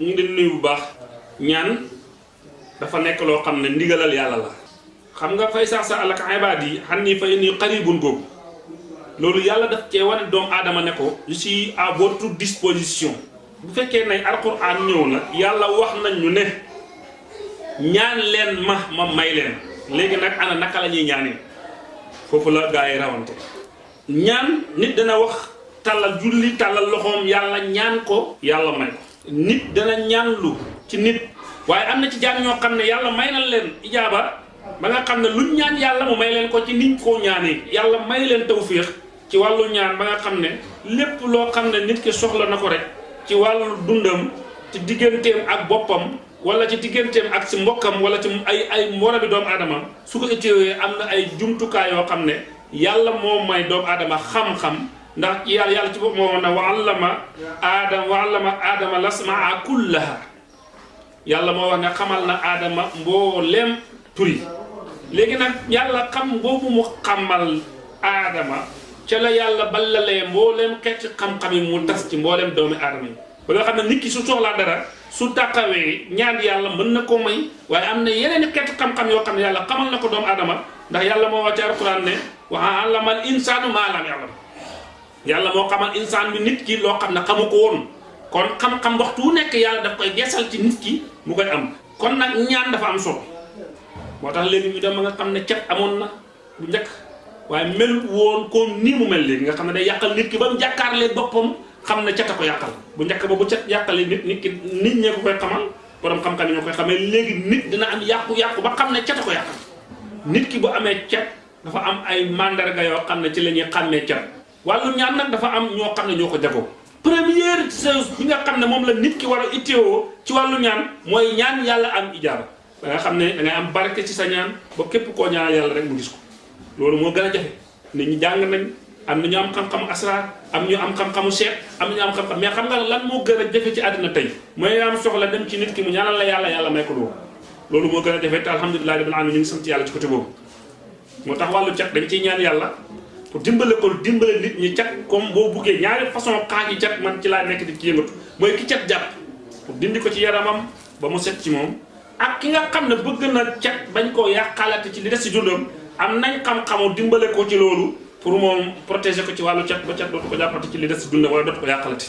ñu ngi leen nuyu bu baax. ñaan dafa nekk loo xam ne ndigalal yàlla la. xam nga fay sax sa alaka ibaad yi xam ni fay ni xaribun googu. loolu yàlla daf cee wane doomu aadama ne ko je suis à votre disposition. bu fekkee ne alquran ñëw na yàlla wax nañ ñu ne ñaan leen ma ma may leen. léegi nag ana naka la ñuy foofu la gaa yi rawante. ñaan nit dana wax tàllal julli tàllal loxoom yàlla ñaan ko yàlla may nit dana ñaan lu ci nit. waaye am na ci jaam ñoo xam ne yàlla may na leen ba nga xam ne luñ ñaan yàlla mu may leen ko ci niñ koo ñaanee. yàlla may leen tawfiix ci wàllu ñaan ba nga xam ne lépp loo xam ne nit ki soxla na ko rek ci wàllu dundam ci digganteem ak boppam wala ci digganteem ak si mbokkam wala ci ay ay moromi doomu aadama su ko itteewee am na ay jumtukaay yoo xam ne yàlla moo may doomu aadama xam-xam ndax yàlla yàlla ci bopp moo ne wa allama aadama wa allama aadama lasmaa kullaha. Yàlla moo wax ne xamal na aadama mbooleem turi. Léegi nag yàlla xam boobu mu xamal aadama ca la yàlla ballalee mbooleem xeeti xam-xam yi mu tas ci mbooleem doomi aadama yi ba nga xam ne nit ki su soxlaa dara su taxawee ñaan yàlla mën na koo may waaye am na yeneen xeeti xam-xam yoo xam ne yàlla xamal na ko doomu aadama ndax yàlla moo wax ci alquran ne wa allamal insaanu maa lam ya'lam yàlla moo xamal insaan bi nit ki loo xam ne xamu ko woon. kon xam-xam waxtu wu nekk yàlla daf koy geesal ci nit ki mu koy am. kon nag ñaan dafa am solo. moo tax léegi ñu dem ba xam ne cet amoon na bu njëkk. waaye mel woon comme nii mu mel léegi nga xam ne day yàqal nit ki ba jàkkaarlee boppam xam ne cet ko yàqal. bu njëkk ba bu yàqalee nit nit nit ñee ko koy xamal borom xam-xam yi ñoo koy léegi nit dina am yàqu-yàqu ba xam ne cet a ko yàqal. nit ki bu amee cet dafa am ay mandarga yoo xam ne ci la ñuy xàmmee cet wàllu ñaan nag dafa am ñoo xam ne ñoo ko jagoo première chose bi nga xam ne moom la nit ki war a itteewoo ci wàllu ñaan mooy ñaan yàlla am ijaaba. Ba nga xam ne da ngay am barke ci sa ñaan ba képp koo ñaan yàlla rek mu gis ko. Loolu moo gën a jafe. Nit ñi jàng nañ am ñu am xam-xamu asrar am ñu am xam-xamu seet am ñu am xam-xam mais xam nga lan moo gën a jafe ci àddina tey? Mooy am soxla dem ci nit ki mu ñaanal la yàlla yàlla may ko loolu. Loolu moo gën a jafe te alhamdulilah rabbil alamin ñu sant yàlla ci côté boobu. Moo tax wàllu cat dañ ciy ñaan yàlla pour dimbale ko dimbale nit ñi cat comme boo buggee ñaari façon xaaj yi cat man ci laa nekk di ci yëngatu. mooy ki cat jàpp pour dindi ko ci yaramam ba mu set ci moom ak ki nga xam ne bëgg na cat bañ koo yàqalate ci li des ci dundam am nañ xam-xamu dimbale ko pour moom protéger ko ci wàllu cat ba cat dootu ko jàppate ci li des ci dundam wala dootu ko yàqalate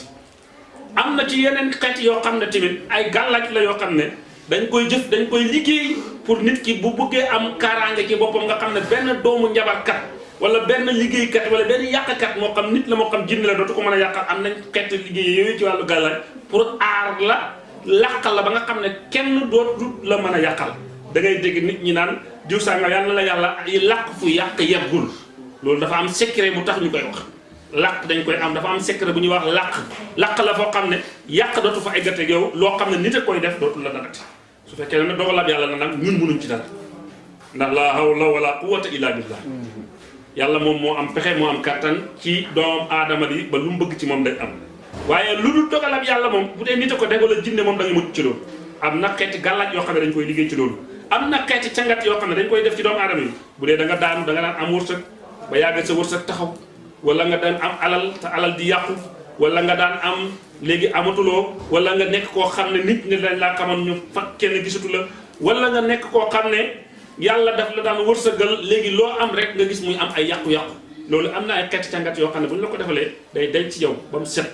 am na ci yeneen xeet yoo xam ne tamit ay gàllaaj la yoo xam ne dañ koy jëf dañ koy liggéey pour nit ki bu bëggee am kaaraange ci boppam nga xam ne benn doomu njabarkat wala benn liggéeykat wala benn yàqkat moo xam nit la moo xam jinne la dootu ko mën a yàqal am nañ xeet liggéey yooyu ci wàllu gàllaaj. Pour aar la làqal la ba nga xam ne kenn dootu la mën a yàqal. Da ngay dégg nit ñi naan diw sànga yàlla la yàlla ay làq fu yàq yeggul. Loolu dafa am secret bu tax ñu koy wax. Làq dañ koy am dafa am secret bu ñuy wax làq. Làq la foo xam ne yàq dootu fa eggate yow loo xam ne nit a koy def dootu la dagate su fekkee ne dogalab yàlla na nag ñun mënuñ ci dara. La hawla wala quwwata illa billah yàlla moom moo am pexe moo am kattan ci doom aadama bi ba lu mu bëgg ci moom day am. waaye lu dul dogalab yàlla moom bu dee nit a ko def wala jinne moom da nga mucc ci loolu. am na xeeti xam ne dañ koy liggéey ci loolu. am na xeeti cangat yoo xam ne dañ koy def ci doomu aadama yi. bu dee da nga daanu da nga daan am wërsëg ba yàgg sa wërsëg taxaw wala nga daan am alal te alal di yàqu wala nga daan am léegi amatuloo wala nga nekk koo xam ne nit ñi dañ laa xamoon ñu fa kenn gisatu la wala nga nekk koo xam ne yàlla daf la daan wërsëgal léegi loo am rek nga gis muy am ay yàqu-yàqu. Loolu am na ay xeeti cangat yoo xam ne bu la ko day dañ ci yow ba mu set.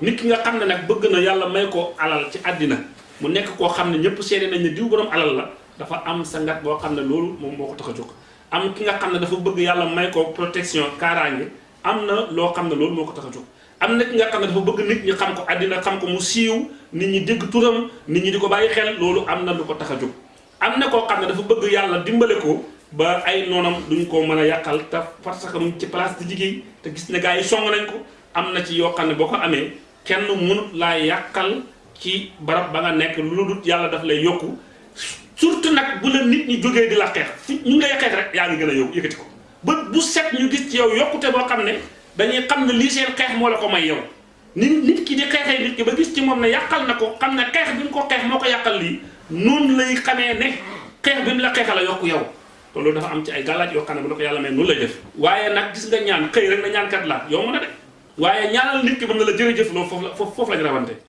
Nit ki nga xam ne nag bëgg na yàlla may ko alal ci àddina mu nekk koo xam ne ñëpp seede nañ ne diw borom alal la dafa am sangat boo xam ne loolu moom moo ko am ki nga xam ne dafa bëgg yàlla may ko protection kaaraange am na loo xam ne loolu moo ko tax a jóg. Am na ki nga xam ne dafa bëgg nit ñi xam ko àddina xam ko mu siiw nit ñi dégg turam nit ñi di ko bàyyi xel loolu am na lu ko am na koo xam ne dafa bëgg yàlla dimbale ko ba ay noonam duñ ko mën a yàqal te parce que mu ci place di liggéey te gis ne gars yi song nañ ko. am na ci yoo xam ne boo ko amee kenn mënut laa yàqal ci barab ba nga nekk lu dul yàlla daf lay yokku. surtout nag bu la nit ñi jógee di la xeex fi ñu ngi lay xeex rek yaa ngi gën yow yëkkati ko. ba bu set ñu gis ci yow yokkute boo xam ne dañuy xam ne lii seen xeex moo la ko may yow. nit nit ki di xeexee nit ki ba gis ci yàqal na ko xam ne xeex bi ko xeex moo ko yàqal lii noonu lay xamee ne xeex bi la xeexal a yokku yow. Te loolu dafa am ci ay gàllaaj yoo xam bu la ko yàlla may noonu lay def. Waaye nag gis nga ñaan xëy rek na ñaankat la yow mën a de. Waaye ñaanal nit ki mën na la jërëjëf loolu foofu la foofu lañ